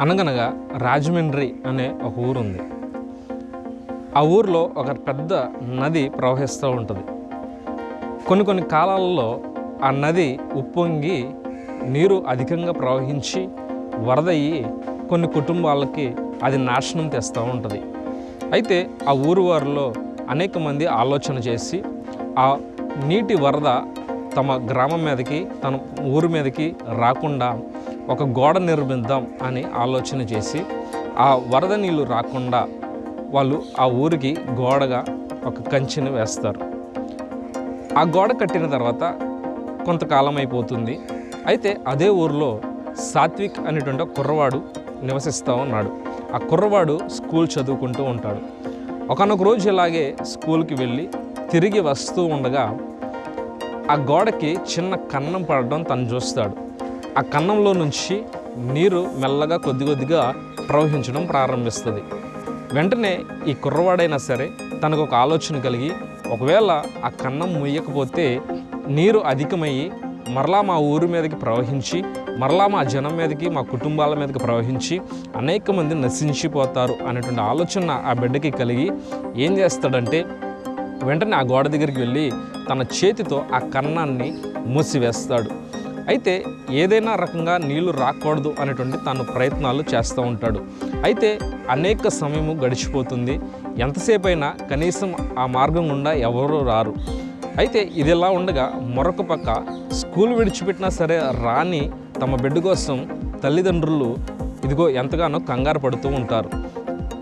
అనగనగా రాజమండ్రి అనే ఒక ఊరు ఉంది ఆ ఊరిలో ఒక పెద్ద నది ప్రవహిస్తూ ఉంటుంది. కొన్ని కొన్ని కాలాలలో ఆ నది ఉప్పొంగి నీరు అధికంగా ప్రవహించి వరదయ్యి కొన్ని కుటుంబాలకి అది నాశనం తెస్తూ ఉంటుంది. అయితే ఆ ఊరు వారిలో అనేక మంది ఆలోచన చేసి ఆ నీటి వరద తమ గ్రామం మీదకి తన ఊరు మీదకి రాకుండా ఒక గోడ నిర్మిద్దాం అని ఆలోచన చేసి ఆ వరద నీళ్ళు రాకుండా వాళ్ళు ఆ ఊరికి గోడగా ఒక కంచెను వేస్తారు. ఆ గోడ కట్టిన తర్వాత కొంతకాలం అయిపోతుంది. అయితే అదే ఊరిలో సాత్విక్ అనేటువంటి కుర్రవాడు నివసిస్తూ ఉన్నాడు. ఆ కుర్రవాడు స్కూల్ చదువుకుంటూ ఉంటాడు. ఒకనొక రోజు ఇలాగే స్కూల్కి వెళ్ళి తిరిగి వస్తూ ఉండగా ఆ గోడకి చిన్న కన్నం పడడం తను చూస్తాడు. ఆ కన్నంలో నుంచి నీరు మెల్లగా కొద్ది కొద్దిగా ప్రవహించడం ప్రారంభిస్తుంది. వెంటనే ఈ కుర్రవాడైనా సరే తనకు ఒక ఆలోచన కలిగి ఒకవేళ ఆ కన్నం ముయ్యకపోతే నీరు అధికమయ్యి మరలా మా ఊరి మీదకి ప్రవహించి మరలా మా జనం మీదకి మా కుటుంబాల మీదకి ప్రవహించి అనేక మంది నశించిపోతారు అనేటువంటి ఆలోచన ఆ బిడ్డకి కలిగి ఏం చేస్తాడంటే వెంటనే ఆ గోడ దగ్గరికి వెళ్ళి తన చేతితో ఆ కన్నాన్ని మూసివేస్తాడు. అయితే ఏదైనా రకంగా నీళ్ళు రాకూడదు అనేటువంటి తను ప్రయత్నాలు చేస్తూ ఉంటాడు. అయితే అనేక సమయము గడిచిపోతుంది. ఎంతసేపు అయినా కనీసం ఆ మార్గం గుండా ఎవరూ రారు. అయితే ఇది ఇలా ఉండగా మరొక పక్క స్కూల్ విడిచిపెట్టినా సరే రాని తమ బిడ్డ కోసం తల్లిదండ్రులు ఇదిగో ఎంతగానో కంగారు పడుతూ ఉంటారు.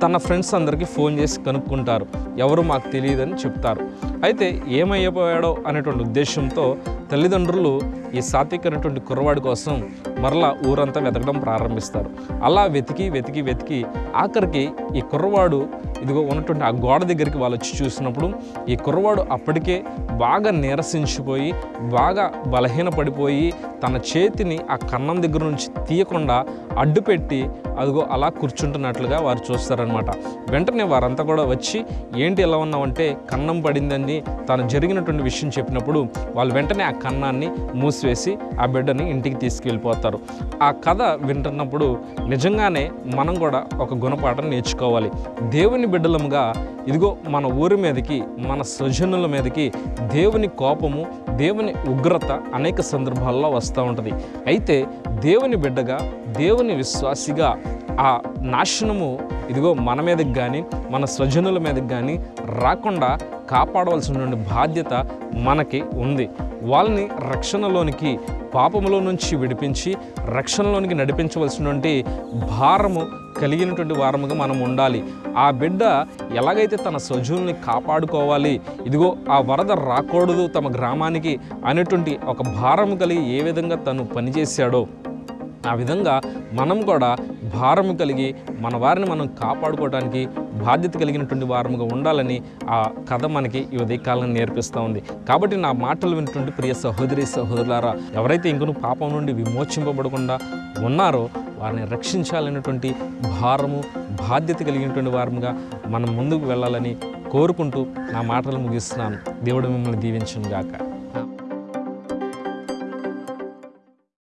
తన ఫ్రెండ్స్ అందరికీ ఫోన్ చేసి కనుక్కుంటారు. ఎవరు మాకు తెలియదని చెప్తారు. అయితే ఏమైపోయాడో అనేటువంటి ఉద్దేశంతో తల్లిదండ్రులు ఈ సాత్విక్ అనేటువంటి కుర్రవాడి కోసం మరలా ఊరంతా వెతకడం ప్రారంభిస్తారు. అలా వెతికి వెతికి వెతికి ఆఖరికి ఈ కుర్రవాడు ఇదిగో ఉన్నటువంటి ఆ గోడ దగ్గరికి వాళ్ళు వచ్చి చూసినప్పుడు ఈ కుర్రవాడు అప్పటికే బాగా నీరసించిపోయి బాగా బలహీనపడిపోయి తన చేతిని ఆ కన్నం దగ్గర నుంచి తీయకుండా అడ్డుపెట్టి అదిగో అలా కూర్చుంటున్నట్లుగా వారు చూస్తారనమాట వెంటనే వారంతా కూడా వచ్చి ఏంటి ఎలా ఉన్నామంటే కన్నం పడిందని తను జరిగినటువంటి విషయం చెప్పినప్పుడు వాళ్ళు వెంటనే ఆ కన్నాన్ని మూసివేసి ఆ బిడ్డని ఇంటికి తీసుకెళ్ళిపోతారు. ఆ కథ వింటున్నప్పుడు నిజంగానే మనం కూడా ఒక గుణపాఠం నేర్చుకోవాలి. దేవుని బిడ్డలముగా ఇదిగో మన ఊరి మీదకి మన స్వజనుల మీదకి దేవుని కోపము దేవుని ఉగ్రత అనేక సందర్భాల్లో వస్తూ ఉంటుంది. అయితే దేవుని బిడ్డగా దేవుని విశ్వాసిగా ఆ నాశనము ఇదిగో మన మీదకి కానీ మన స్వజనుల మీదకి కానీ రాకుండా కాపాడవలసినటువంటి బాధ్యత మనకి ఉంది. వాళ్ళని రక్షణలోనికి పాపములో నుంచి విడిపించి రక్షణలోనికి నడిపించవలసినటువంటి భారము కలిగినటువంటి వారముగా మనం ఉండాలి. ఆ బిడ్డ ఎలాగైతే తన సజువుల్ని కాపాడుకోవాలి ఇదిగో ఆ వరద రాకూడదు తమ గ్రామానికి అనేటువంటి ఒక భారము కలిగి ఏ విధంగా తను పనిచేశాడో ఆ విధంగా మనం కూడా భారము కలిగి మన వారిని మనం కాపాడుకోవడానికి బాధ్యత కలిగినటువంటి వారముగా ఉండాలని ఆ కథ మనకి ఈ ఉదయకాలం నేర్పిస్తూ ఉంది. కాబట్టి నా మాటలు విన్నటువంటి ప్రియ సహోదరి సహోదరులారా ఎవరైతే ఇంకను పాపం నుండి విమోచింపబడకుండా ఉన్నారో వారిని రక్షించాలనేటువంటి భారము బాధ్యత కలిగినటువంటి వారముగా మనం ముందుకు వెళ్ళాలని కోరుకుంటూ నా మాటలు ముగిస్తున్నాను. దేవుడు మిమ్మల్ని దీవించను గాక